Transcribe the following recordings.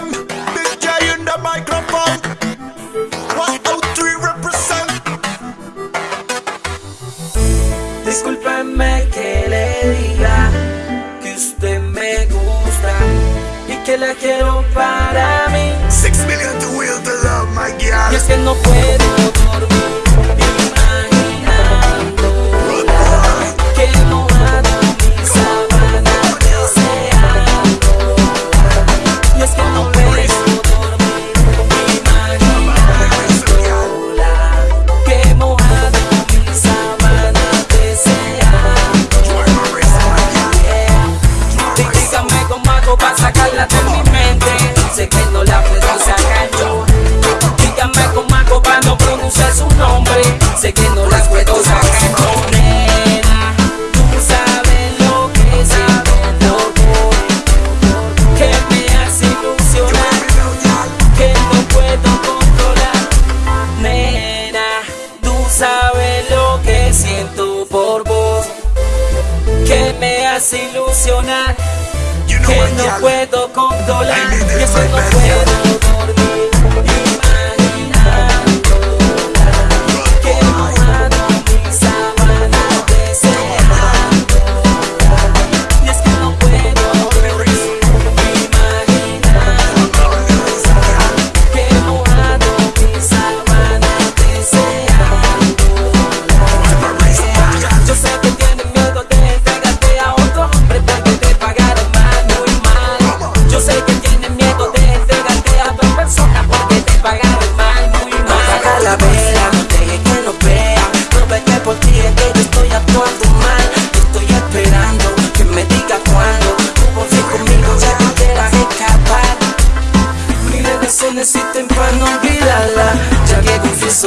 them. Discúlpeme que le diga que usted me gusta y que la quiero para mí. Six million to will the love, my God. Es que no puedo. que no las puedo sacar Nena, tú sabes lo que siento Que me hace ilusionar Que no puedo controlar. Nena, tú sabes lo que siento por vos. Que me hace ilusionar Que no puedo controlar. Que eso no puedo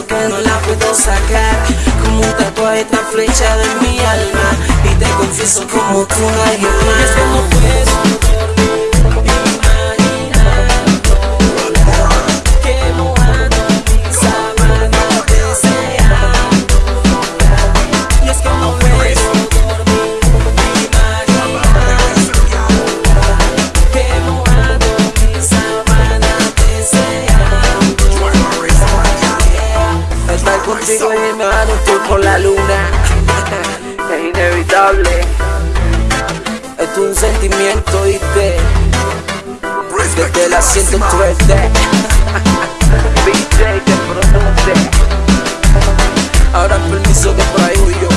que no la puedo sacar. Como un tatuaje esta flecha de mi alma. Y te confieso como tú nadie Sigo llenando tú con la luna Es inevitable es un sentimiento, ¿viste? Desde la siento fuerte ¿Viste? Que produce Ahora permiso que por ahí yo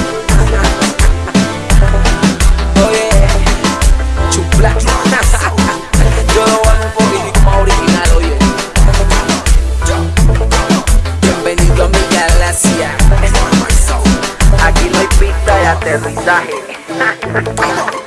até Luiz Arre.